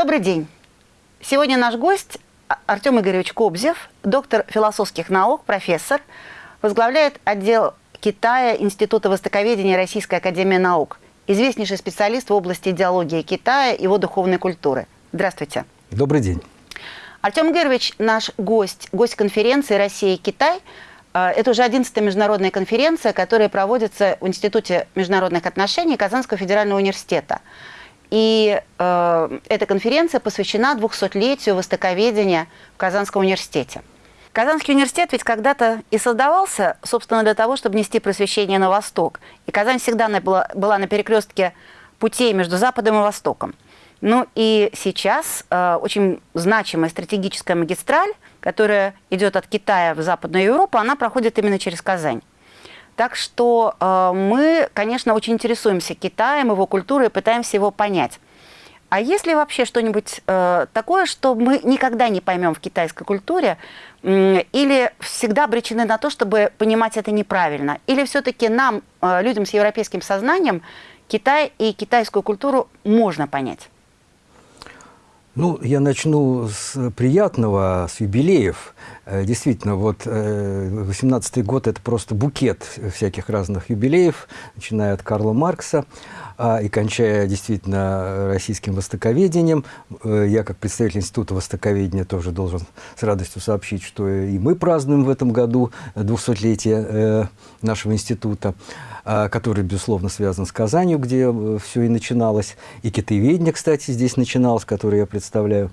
Добрый день. Сегодня наш гость Артем Игоревич Кобзев, доктор философских наук, профессор, возглавляет отдел Китая Института востоковедения Российской Академии Наук, известнейший специалист в области идеологии Китая и его духовной культуры. Здравствуйте. Добрый день. Артем Игоревич наш гость, гость конференции «Россия и Китай». Э, это уже 11-я международная конференция, которая проводится в Институте международных отношений Казанского федерального университета. И э, эта конференция посвящена 200-летию востоковедения в Казанском университете. Казанский университет ведь когда-то и создавался, собственно, для того, чтобы нести просвещение на восток. И Казань всегда была, была на перекрестке путей между Западом и Востоком. Ну и сейчас э, очень значимая стратегическая магистраль, которая идет от Китая в Западную Европу, она проходит именно через Казань. Так что э, мы, конечно, очень интересуемся Китаем, его культурой, пытаемся его понять. А есть ли вообще что-нибудь э, такое, что мы никогда не поймем в китайской культуре, э, или всегда обречены на то, чтобы понимать это неправильно? Или все-таки нам, э, людям с европейским сознанием, Китай и китайскую культуру можно понять? Ну, я начну с приятного, с юбилеев. Э, действительно, вот 18-й э, год – это просто букет всяких разных юбилеев, начиная от Карла Маркса а, и кончая действительно российским востоковедением. Э, я, как представитель Института востоковедения, тоже должен с радостью сообщить, что и мы празднуем в этом году 200-летие нашего института. А, который, безусловно, связан с Казанью, где все и начиналось. И китаеведение, кстати, здесь начиналось, которое я представляю.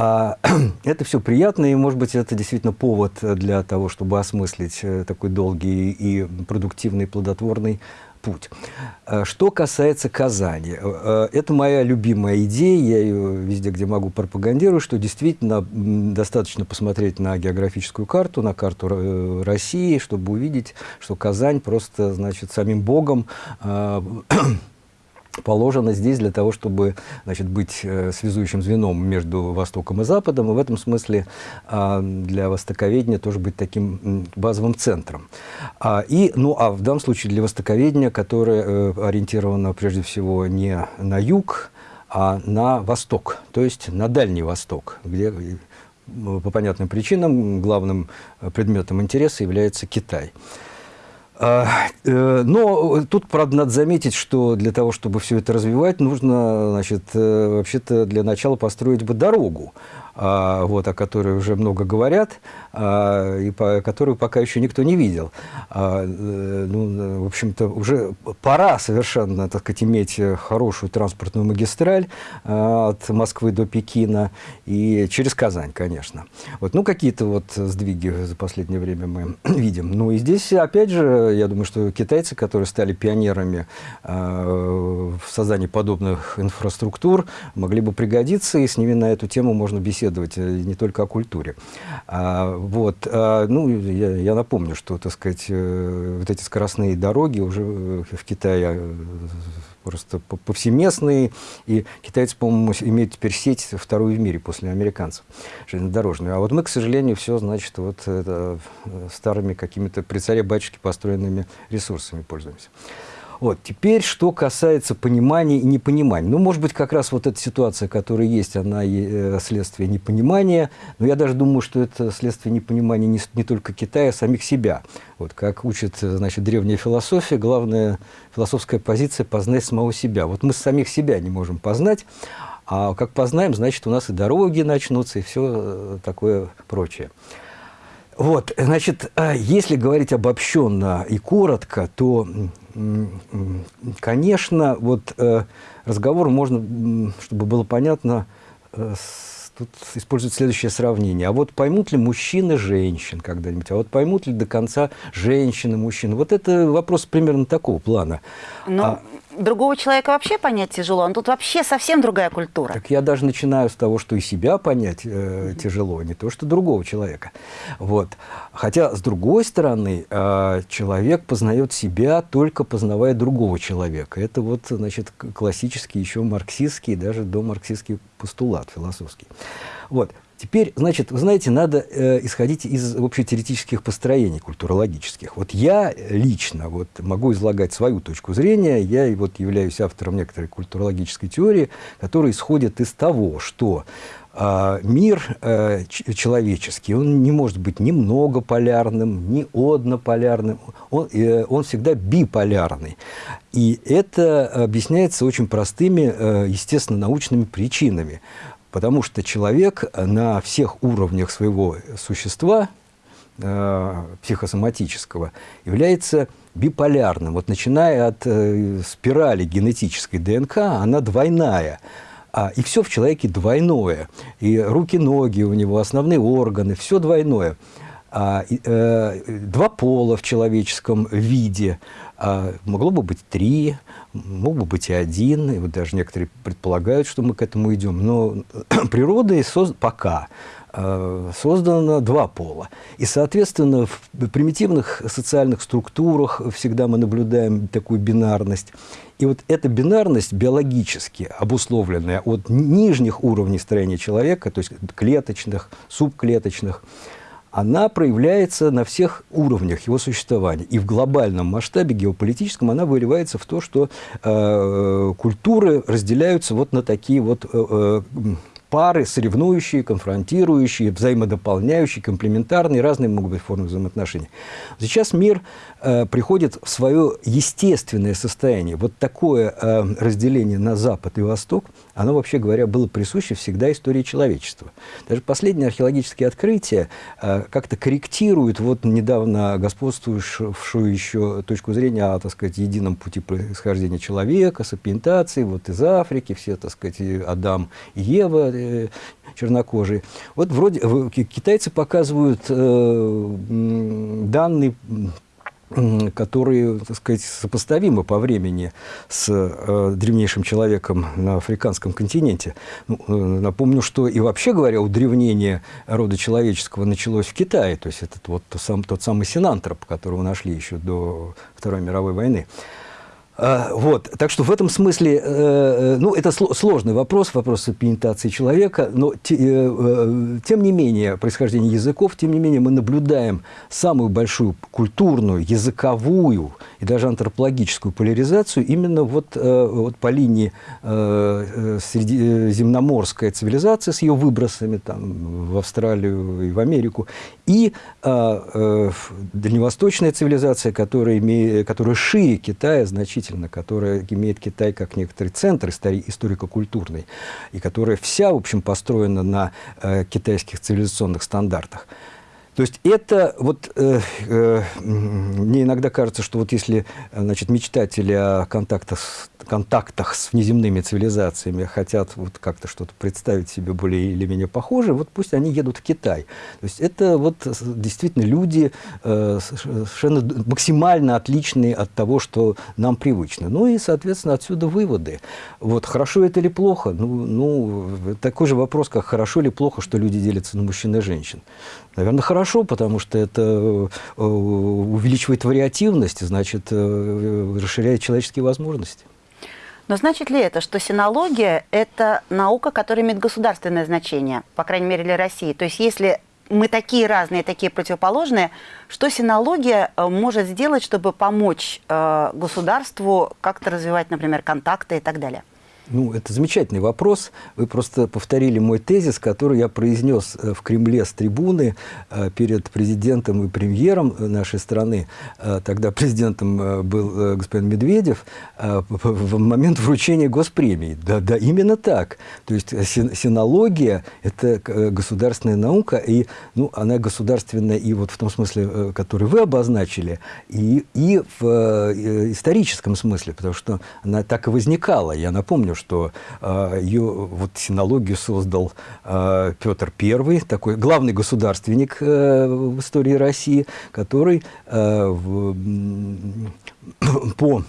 А, это все приятно, и, может быть, это действительно повод для того, чтобы осмыслить э, такой долгий и продуктивный, плодотворный путь. А, что касается Казани, э, э, это моя любимая идея, я ее везде, где могу, пропагандирую, что действительно достаточно посмотреть на географическую карту, на карту России, чтобы увидеть, что Казань просто, значит, самим Богом а, положено здесь для того, чтобы значит, быть э, связующим звеном между Востоком и Западом, и в этом смысле э, для востоковедения тоже быть таким базовым центром. А, и, ну, а в данном случае для востоковедения, которое э, ориентировано прежде всего не на юг, а на восток, то есть на Дальний Восток, где э, по понятным причинам главным предметом интереса является Китай. А, э, но тут, правда, надо заметить, что для того, чтобы все это развивать, нужно, значит, э, вообще-то для начала построить бы дорогу. А, вот, о которой уже много говорят, а, и по, которую пока еще никто не видел. А, э, ну, в общем-то, уже пора совершенно, так сказать, иметь хорошую транспортную магистраль от Москвы до Пекина и через Казань, конечно. Вот, ну, какие-то вот сдвиги за последнее время мы видим. Ну, и здесь, опять же, я думаю, что китайцы, которые стали пионерами в создании подобных инфраструктур, могли бы пригодиться, и с ними на эту тему можно беседовать беседовать э, не только о культуре. А, вот, а, ну, я, я напомню, что, так сказать, э, вот эти скоростные дороги уже в Китае просто повсеместные, и китайцы, по-моему, имеют теперь сеть вторую в мире после американцев железнодорожную. А вот мы, к сожалению, все, значит, вот это, старыми какими-то при царе батюшке построенными ресурсами пользуемся. Вот. Теперь, что касается понимания и непонимания. Ну, может быть, как раз вот эта ситуация, которая есть, она э, следствие непонимания. Но я даже думаю, что это следствие непонимания не, не только Китая, а самих себя. Вот как учит, значит, древняя философия, главная философская позиция – познать самого себя. Вот мы самих себя не можем познать, а как познаем, значит, у нас и дороги начнутся, и все э, такое прочее. Вот, значит, а если говорить обобщенно и коротко, то Конечно, вот э, разговор можно, чтобы было понятно, э, тут используют следующее сравнение. А вот поймут ли мужчины женщин когда-нибудь? А вот поймут ли до конца женщины мужчин? Вот это вопрос примерно такого плана. Но а, другого человека вообще понять тяжело, он тут вообще совсем другая культура. Так я даже начинаю с того, что и себя понять э, тяжело, не то что другого человека. Вот. Хотя, с другой стороны, э, человек познает себя, только познавая другого человека. Это вот, значит, классический, еще марксистский, даже до марксистский постулат философский. Вот. Теперь, значит, вы знаете, надо э, исходить из общетеоретических построений культурологических. Вот я лично вот, могу излагать свою точку зрения, я вот являюсь автором некоторой культурологической теории, которая исходит из того, что э, мир э, человеческий, он не может быть ни многополярным, ни однополярным, он, э, он всегда биполярный. И это объясняется очень простыми, э, естественно, научными причинами. Потому что человек на всех уровнях своего существа, э, психосоматического, является биполярным. Вот начиная от э, спирали генетической ДНК, она двойная. А, и все в человеке двойное. И руки-ноги у него, основные органы, все двойное. А, э, два пола в человеческом виде, а, могло бы быть три, мог бы быть и один, и вот даже некоторые предполагают, что мы к этому идем, но природой соз... пока э, создано два пола. И, соответственно, в примитивных социальных структурах всегда мы наблюдаем такую бинарность. И вот эта бинарность биологически обусловленная от нижних уровней строения человека, то есть клеточных, субклеточных, она проявляется на всех уровнях его существования. И в глобальном масштабе геополитическом она выливается в то, что э, культуры разделяются вот на такие вот э, э пары, соревнующие, конфронтирующие, взаимодополняющие, комплементарные, разные могут быть формы взаимоотношений. Сейчас мир э, приходит в свое естественное состояние. Вот такое э, разделение на Запад и Восток, оно, вообще говоря, было присуще всегда истории человечества. Даже последние археологические открытия э, как-то корректируют вот недавно господствующую еще точку зрения о, так сказать, едином пути происхождения человека, сапиентации, вот из Африки, все, так сказать, Адам и Ева, э, чернокожие. Вот вроде китайцы показывают э, данные которые, так сказать, сопоставимы по времени с э, древнейшим человеком на африканском континенте. Ну, э, напомню, что и вообще говоря, удревнение рода человеческого началось в Китае, то есть это вот тот, сам, тот самый синантроп, которого нашли еще до Второй мировой войны. Вот, так что в этом смысле, э, э, ну, это сложный вопрос, вопрос пенитации человека, но э, тем не менее, происхождение языков, тем не менее, мы наблюдаем самую большую культурную, языковую и даже антропологическую поляризацию именно вот, вот по линии средиземноморская цивилизация с ее выбросами там, в Австралию и в Америку, и дальневосточная цивилизация, которая, имеет, которая шире Китая значительно действительно, которая имеет Китай как некоторый центр историко-культурный, и которая вся, в общем, построена на э, китайских цивилизационных стандартах. То есть это вот, э, э, мне иногда кажется, что вот если значит, мечтатели о контактах с, контактах с внеземными цивилизациями хотят вот как-то что-то представить себе более или менее похожее, вот пусть они едут в Китай. То есть это вот действительно люди э, совершенно максимально отличные от того, что нам привычно. Ну и, соответственно, отсюда выводы. Вот хорошо это или плохо? Ну, ну такой же вопрос, как хорошо или плохо, что люди делятся на мужчин и женщин. Наверное, хорошо, потому что это э, увеличивает вариативность, значит, э, расширяет человеческие возможности. Но значит ли это, что синология – это наука, которая имеет государственное значение, по крайней мере, для России? То есть если мы такие разные, такие противоположные, что синология э, может сделать, чтобы помочь государству как-то развивать, например, контакты и так далее? Ну, это замечательный вопрос. Вы просто повторили мой тезис, который я произнес э, в Кремле с трибуны э, перед президентом и премьером нашей страны. Э, тогда президентом был господин Медведев в момент вручения госпремии. Да, да, именно так. То есть синология – это государственная наука, и ну, она государственная и вот в том смысле, который вы обозначили, и, и в историческом смысле, потому что она так и возникала. Я напомню, что ее вот синологию создал э, Петр I, такой главный государственник э, в истории России, который э, по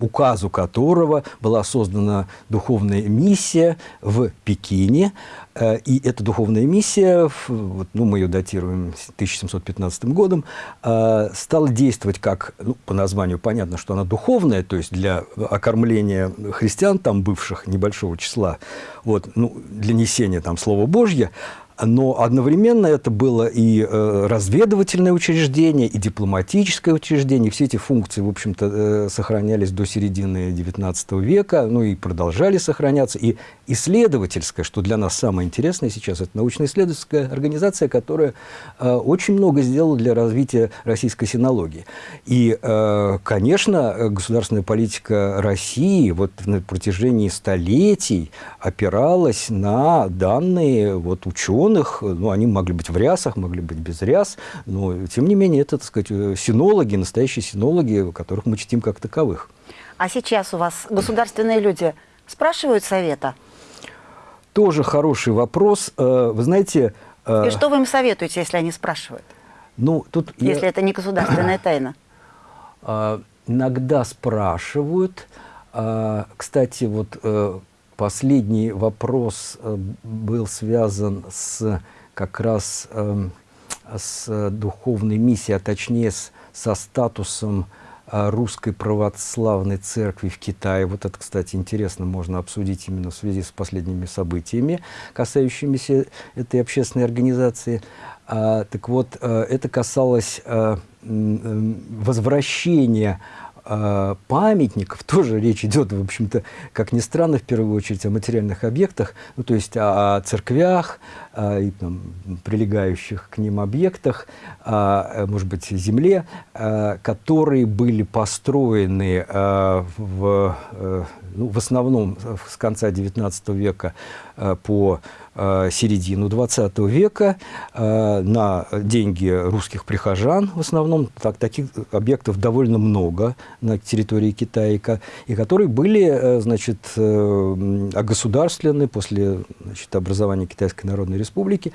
указу которого была создана духовная миссия в Пекине. Э, и эта духовная миссия, вот, ну, мы ее датируем 1715 годом, э, стала действовать как, ну, по названию понятно, что она духовная, то есть для окормления христиан, там бывших небольшого числа, вот, ну, для несения там Слова Божье, но одновременно это было и э, разведывательное учреждение, и дипломатическое учреждение. Все эти функции, в общем-то, э, сохранялись до середины XIX века, ну и продолжали сохраняться. И исследовательская, что для нас самое интересное сейчас, это научно-исследовательская организация, которая э, очень много сделала для развития российской синологии. И, конечно, государственная политика России вот на протяжении столетий опиралась на данные вот, ученых, ученых, ну, они могли быть в рясах, могли быть без ряс, но, тем не менее, это, так сказать, синологи, настоящие синологи, которых мы чтим как таковых. А сейчас у вас государственные люди спрашивают совета? Тоже хороший вопрос. Э, вы знаете... Э, И что вы им советуете, если они спрашивают? Ну, тут если я... это не государственная тайна. Э, иногда спрашивают. Кстати, вот Последний вопрос э, был связан с как раз эм, с духовной миссией, а точнее с, со статусом э, русской православной церкви в Китае. Вот это, кстати, интересно, можно обсудить именно в связи с последними событиями, касающимися этой общественной организации. А, так вот, э, это касалось возвращения памятников, тоже речь идет, в общем-то, как ни странно, в первую очередь о материальных объектах, ну, то есть о, о церквях, о, и, там, прилегающих к ним объектах, о, может быть, земле, которые были построены в, э, ну, в основном с конца XIX века по Э, середину 20 века э, на деньги русских прихожан в основном. Так, таких объектов довольно много на территории Китая, и которые были э, значит, огосударственны после значит, образования Китайской Народной Республики.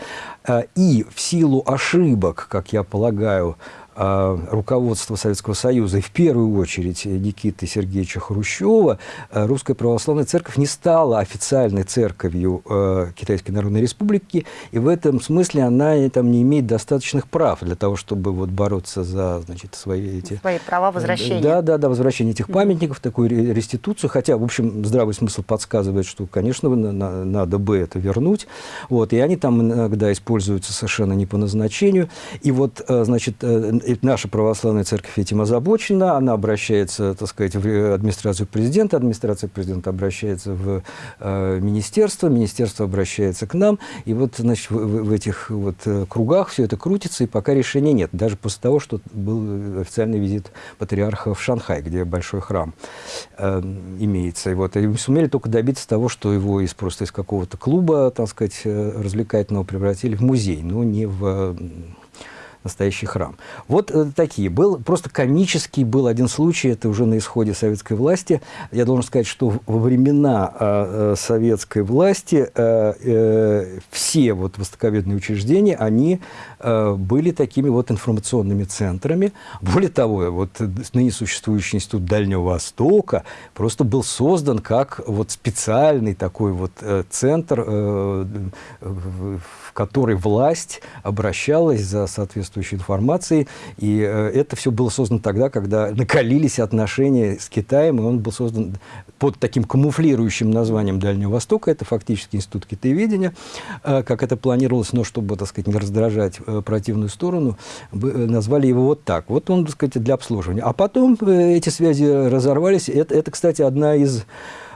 И в силу ошибок, как я полагаю, руководства Советского Союза, и в первую очередь Никиты Сергеевича Хрущева, а, Русская Православная Церковь не стала официальной церковью а, Китайской Народной Республики, и в этом смысле она там, не имеет достаточных прав для того, чтобы вот, бороться за значит, свои эти... Свои права возвращения. Да, да, да, возвращение этих памятников, такую реституцию, хотя, в общем, здравый смысл подсказывает, что, конечно, надо бы это вернуть, вот, и они там иногда используются совершенно не по назначению, и вот, значит, э, и наша православная церковь этим озабочена, она обращается, так сказать, в администрацию президента, администрация президента обращается в э, министерство, министерство обращается к нам, и вот, значит, в, в этих вот э, кругах все это крутится, и пока решения нет, даже после того, что был официальный визит патриарха в Шанхай, где большой храм э, имеется, и вот, и сумели только добиться того, что его из просто из какого-то клуба, так сказать, э, развлекательного превратили в музей, но не в настоящий храм. Вот э, такие. Был просто комический был один случай, это уже на исходе советской власти. Я должен сказать, что во времена э, э советской власти э, э, все вот востоковедные учреждения, они э, были такими вот информационными центрами. Более того, вот ныне существующий институт Дальнего Востока просто был создан как вот специальный такой вот э, центр, э, в который власть обращалась за соответствующей информацией. И э, это все было создано тогда, когда накалились отношения с Китаем, и он был создан под таким камуфлирующим названием Дальнего Востока. Это фактически институт китаеведения, э, как это планировалось, но чтобы, так сказать, не раздражать э, противную сторону, назвали его вот так. Вот он, так сказать, для обслуживания. А потом эти связи разорвались. Это, это кстати, одна из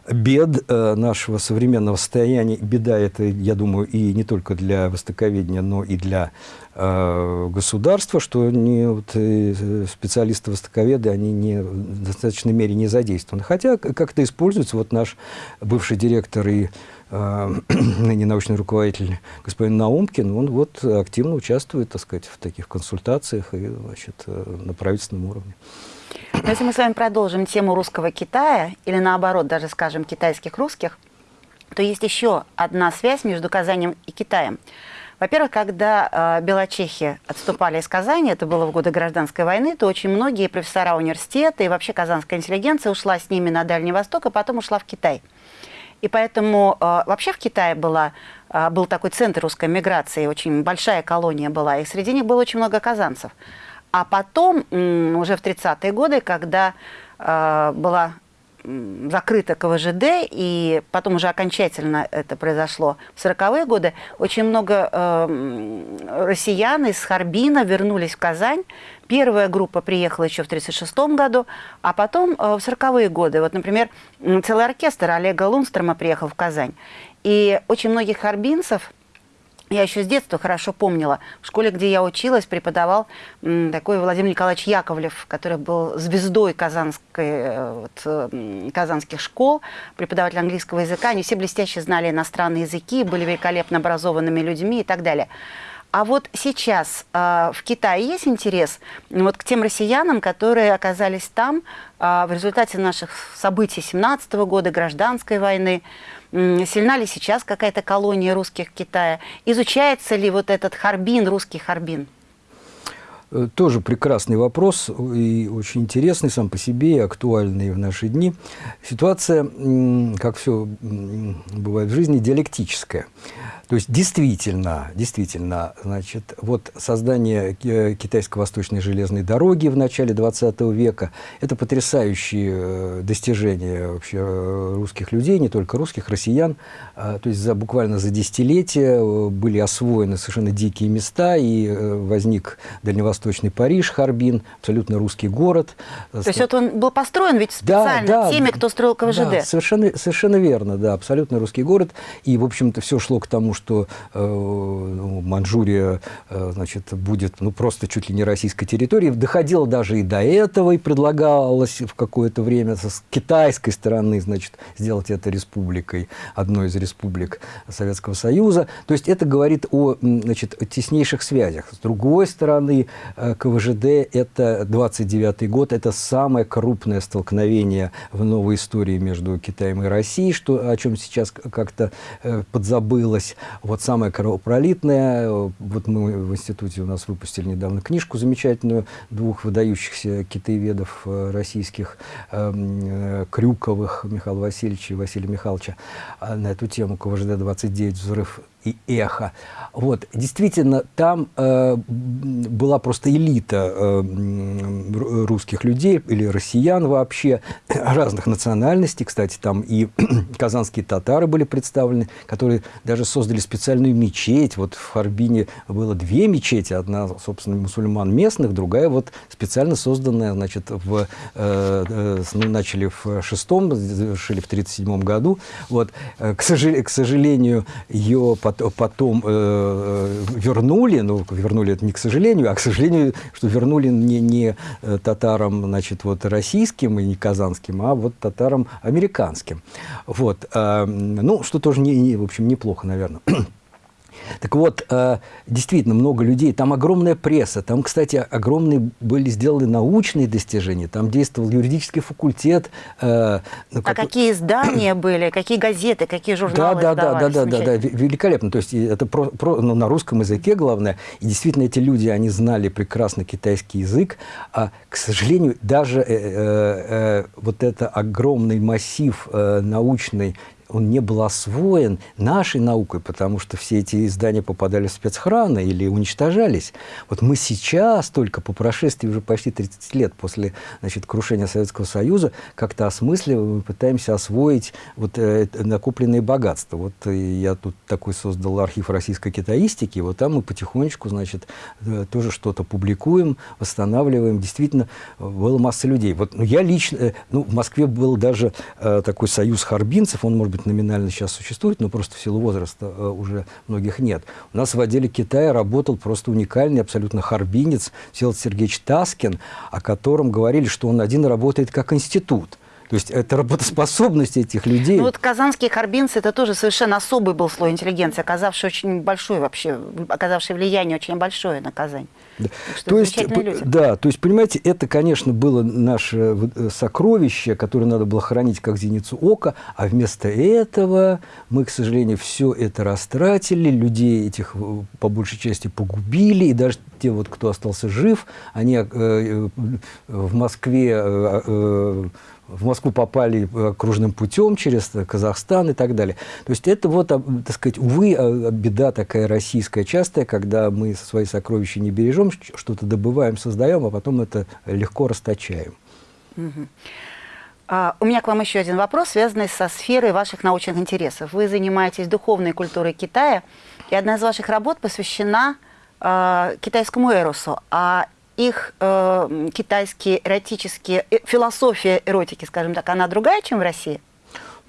бед э, нашего современного состояния. Беда это, я думаю, и не только для востоковедения, но и для э, государства, что не, вот, э, специалисты-востоковеды, они не, в достаточной мере не задействованы. Хотя как-то используется вот наш бывший директор и ныне научный руководитель господин Наумкин, он вот активно участвует, так сказать, в таких консультациях и, значит, на правительственном уровне. Но если мы с вами продолжим тему русского Китая, или наоборот, даже скажем, китайских русских, то есть еще одна связь между Казанью и Китаем. Во-первых, когда э, белочехи отступали из Казани, это было в годы гражданской войны, то очень многие профессора университета и вообще казанская интеллигенция ушла с ними на Дальний Восток, и потом ушла в Китай. И поэтому э, вообще в Китае была, э, был такой центр русской миграции, очень большая колония была, и среди них было очень много казанцев. А потом, уже в 30-е годы, когда э, была закрыто КВЖД, и потом уже окончательно это произошло в 40-е годы, очень много э, россиян из Харбина вернулись в Казань. Первая группа приехала еще в 1936 году, а потом э, в 40-е годы. Вот, например, целый оркестр Олега Лунстрома приехал в Казань. И очень многих харбинцев я еще с детства хорошо помнила. В школе, где я училась, преподавал такой Владимир Николаевич Яковлев, который был звездой казанской, э, вот, казанских школ, преподаватель английского языка. Они все блестяще знали иностранные языки, были великолепно образованными людьми и так далее. А вот сейчас э, в Китае есть интерес вот к тем россиянам, которые оказались там э, в результате наших событий 17 -го года, гражданской войны. Сильна ли сейчас какая-то колония русских в Китае? Изучается ли вот этот Харбин, русский Харбин? Э, тоже прекрасный вопрос и очень интересный сам по себе и актуальный в наши дни. Ситуация, как все бывает в жизни, диалектическая. То есть действительно, действительно, значит, вот создание китайско-восточной железной дороги в начале 20 века – это потрясающие э, достижения вообще э, русских людей, не только русских, россиян. А, то есть за, буквально за десятилетия э, были освоены совершенно дикие места, и возник дальневосточный Париж, Харбин, абсолютно русский город. То есть вот он был построен ведь специально да, да, теми, кто строил КВЖД? Да, совершенно, совершенно верно, да, абсолютно русский город. И, в общем-то, все шло к тому, что что э, ну, Манчжурия э, значит, будет ну, просто чуть ли не российской территорией. Доходило даже и до этого, и предлагалось в какое-то время с китайской стороны значит, сделать это республикой, одной из республик Советского Союза. То есть это говорит о значит, теснейших связях. С другой стороны, э, КВЖД – это 29 год, это самое крупное столкновение в новой истории между Китаем и Россией, что, о чем сейчас как-то подзабылось. Вот самое кровопролитное, вот мы в институте у нас выпустили недавно книжку замечательную двух выдающихся китаеведов э, российских, эм, э, Крюковых Михаила Васильевича и Василия Михайловича э, на эту тему КВЖД-29 «Взрыв и эхо. Вот, действительно, там э, была просто элита э, русских людей или россиян вообще, разных национальностей. Кстати, там и казанские татары были представлены, которые даже создали специальную мечеть. Вот в Харбине было две мечети. Одна, собственно, мусульман местных, другая вот специально созданная, значит, в, э, э, ну, начали в шестом, завершили в 37 году. Вот, э, к, сожалению, к сожалению, ее потом э, вернули, ну, вернули это не к сожалению, а к сожалению, что вернули не, не э, татарам, значит, вот российским и не казанским, а вот татарам американским. Вот, э, ну, что тоже, не, не, в общем, неплохо, наверное. Так вот, э, действительно, много людей, там огромная пресса, там, кстати, огромные были сделаны научные достижения, там действовал юридический факультет. Э, ну, а какие издания были, какие газеты, какие журналы да, да, да, да, да, да, великолепно. То есть это про, про, ну, на русском языке главное. И действительно, эти люди, они знали прекрасно китайский язык, а, к сожалению, даже э, э, э, вот это огромный массив э, научный он не был освоен нашей наукой, потому что все эти издания попадали в спецхраны или уничтожались. Вот мы сейчас, только по прошествии уже почти 30 лет после значит, крушения Советского Союза, как-то осмысливаем и пытаемся освоить вот, э, накопленные богатства. Вот э, я тут такой создал архив российской китаистики, вот там мы потихонечку значит, э, тоже что-то публикуем, восстанавливаем. Действительно, была масса людей. Вот, ну, я лично, э, ну, в Москве был даже э, такой союз харбинцев, он, может быть, быть, номинально сейчас существует, но просто в силу возраста э, уже многих нет. У нас в отделе Китая работал просто уникальный абсолютно харбинец Всеволод Сергеевич Таскин, о котором говорили, что он один работает как институт. То есть это работоспособность этих людей. Ну вот казанские харбинцы, это тоже совершенно особый был слой интеллигенции, оказавший очень большое вообще, оказавший влияние очень большое на Казань. Да. То есть, люди. да, то есть, понимаете, это, конечно, было наше э, сокровище, которое надо было хранить как зеницу ока, а вместо этого мы, к сожалению, все это растратили, людей этих э, по большей части погубили, и даже те, вот, кто остался жив, они э, э в Москве э, в Москву попали э, кружным путем через Казахстан и так далее. То есть это вот, так сказать, увы, а, беда такая российская частая, когда мы свои сокровища не бережем, что-то добываем, создаем, а потом это легко расточаем. А, у меня к вам еще один вопрос, связанный со сферой ваших научных интересов. Вы занимаетесь духовной культурой Китая, и одна из ваших работ посвящена э, китайскому эросу. А их э, китайские эротические, э, философия эротики, скажем так, она другая, чем в России?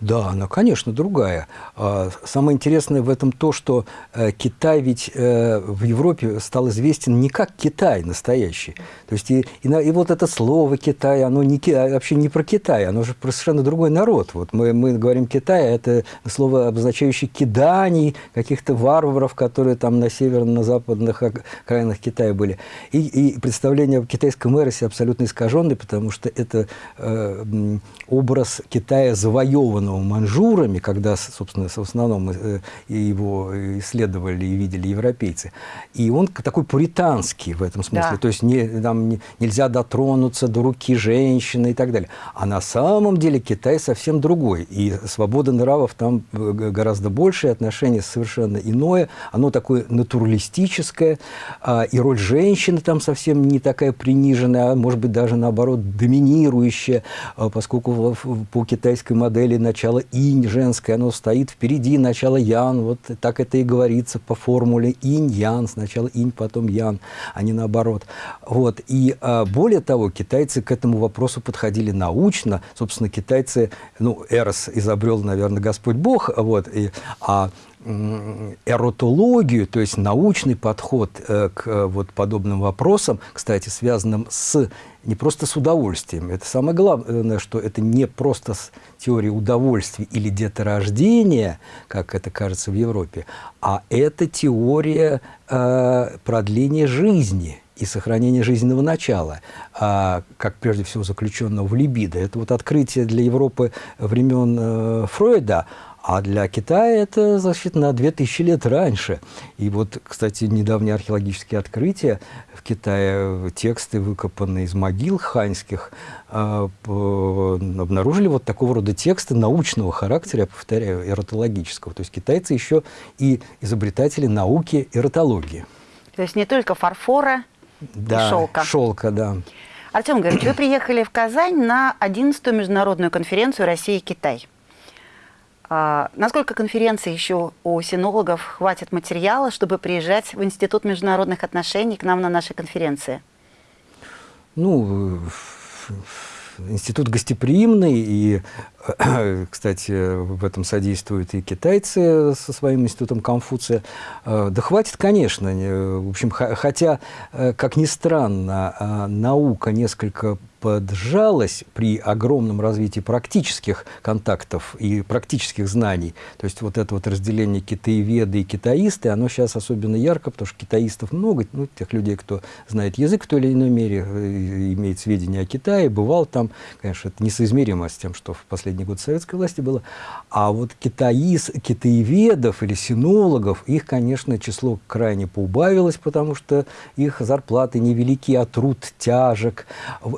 Да, она, конечно, другая. А, самое интересное в этом то, что э, Китай ведь э, в Европе стал известен не как Китай настоящий. То есть и, и, и вот это слово Китай, оно не, а вообще не про Китай, оно же про совершенно другой народ. Вот мы, мы говорим Китай, а это слово, обозначающее киданий, каких-то варваров, которые там на северных, на западных окраинах Китая были. И, и представление о китайском эросе абсолютно искаженное, потому что это э, образ Китая завоеванного манжурами, когда, собственно, в основном э, его исследовали и видели европейцы. И он такой пуританский в этом смысле. Да. То есть не, там не, нельзя дотронуться до руки женщины и так далее. А на самом деле Китай совсем другой. И свобода нравов там э, гораздо больше, отношение совершенно иное. Оно такое натуралистическое. А, и роль женщины там совсем не такая приниженная, а может быть даже наоборот доминирующая, а, поскольку по китайской модели начала начало инь женское, оно стоит впереди начало ян, вот так это и говорится по формуле инь-ян, сначала инь, потом ян, а не наоборот. Вот. И а, более того, китайцы к этому вопросу подходили научно, собственно, китайцы, ну, Эрос изобрел, наверное, Господь Бог, вот, и, а эротологию, то есть научный подход э, к э, вот подобным вопросам, кстати, связанным с не просто с удовольствием. Это самое главное, что это не просто теория удовольствия или деторождения, как это кажется в Европе, а это теория э, продления жизни и сохранения жизненного начала, а, как прежде всего заключенного в либидо. Это вот открытие для Европы времен э, Фройда, а для Китая это, значит, на 2000 лет раньше. И вот, кстати, недавние археологические открытия в Китае, тексты, выкопанные из могил ханьских, а, обнаружили вот такого рода тексты научного характера, я повторяю, эротологического. То есть китайцы еще и изобретатели науки эротологии. То есть не только фарфора да, и шелка. шелка, да. Артем говорит, вы приехали в Казань на 11-ю международную конференцию «Россия и Китай». А, насколько конференции еще у синологов хватит материала, чтобы приезжать в Институт международных отношений к нам на нашей конференции? Ну, институт гостеприимный, и, кстати, в этом содействуют и китайцы со своим институтом Конфуция. Э, да хватит, конечно. В общем, хотя, э, как ни странно, а, наука несколько поджалась при огромном развитии практических контактов и практических знаний. То есть вот это вот разделение китаеведы и китаисты, оно сейчас особенно ярко, потому что китаистов много, ну, тех людей, кто знает язык в той или иной мере, э, имеет сведения о Китае, бывал там, конечно, это несоизмеримо с тем, что в последний год советской власти было. А вот китаис, китаеведов или синологов, их, конечно, число крайне поубавилось, потому что их зарплаты невелики, а труд тяжек,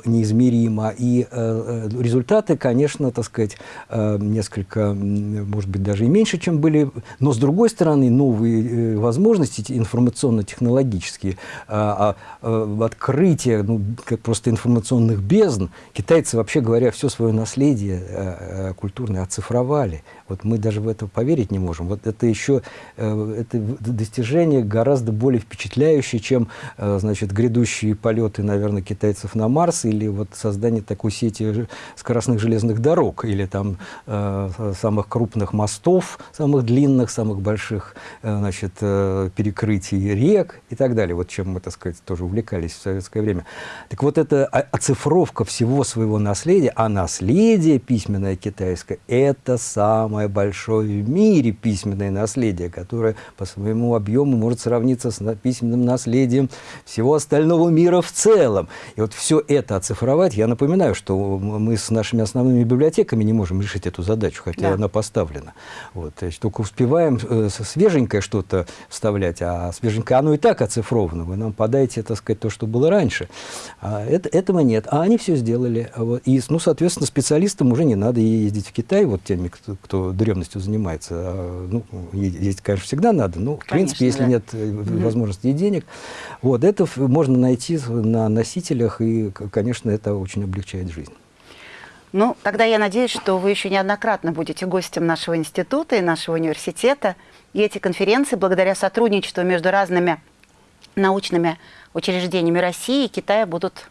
неизмеримо измеримо. И э, э, результаты, конечно, так сказать, э, несколько, может быть, даже и меньше, чем были. Но, с другой стороны, новые э, возможности информационно-технологические, а, а, открытие ну, просто информационных бездн, китайцы, вообще говоря, все свое наследие э, культурное оцифровали. Вот мы даже в это поверить не можем. Вот это еще э, это достижение гораздо более впечатляющее, чем э, значит, грядущие полеты, наверное, китайцев на Марс или вот создание такой сети скоростных железных дорог или там самых крупных мостов, самых длинных, самых больших значит, перекрытий рек и так далее. Вот чем мы, так сказать, тоже увлекались в советское время. Так вот, эта оцифровка всего своего наследия, а наследие письменное китайское – это самое большое в мире письменное наследие, которое по своему объему может сравниться с письменным наследием всего остального мира в целом. И вот все это оцифровать, я напоминаю, что мы с нашими основными библиотеками не можем решить эту задачу, хотя да. она поставлена. Вот, только успеваем э, свеженькое что-то вставлять, а свеженькое оно и так оцифровано. Вы нам подаете, так сказать, то, что было раньше. А это, этого нет. А они все сделали. И, ну, соответственно, специалистам уже не надо ездить в Китай, вот теми, кто, кто древностью занимается. А, ну, ездить, конечно, всегда надо, но, в принципе, если да. нет угу. возможности и денег, вот, это можно найти на носителях, и, конечно, это очень облегчает жизнь. Ну, тогда я надеюсь, что вы еще неоднократно будете гостем нашего института и нашего университета. И эти конференции, благодаря сотрудничеству между разными научными учреждениями России и Китая, будут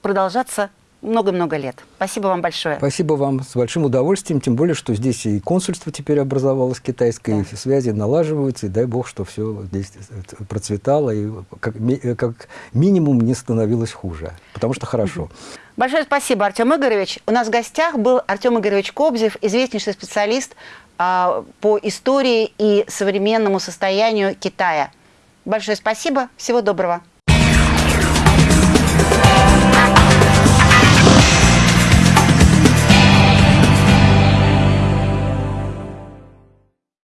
продолжаться много-много лет. Спасибо вам большое. Спасибо вам с большим удовольствием, тем более, что здесь и консульство теперь образовалось китайское, да. и связи налаживаются, и дай бог, что все здесь процветало, и как, как минимум не становилось хуже, потому что хорошо. Большое спасибо, Артем Игоревич. У нас в гостях был Артем Игоревич Кобзев, известнейший специалист а, по истории и современному состоянию Китая. Большое спасибо, всего доброго.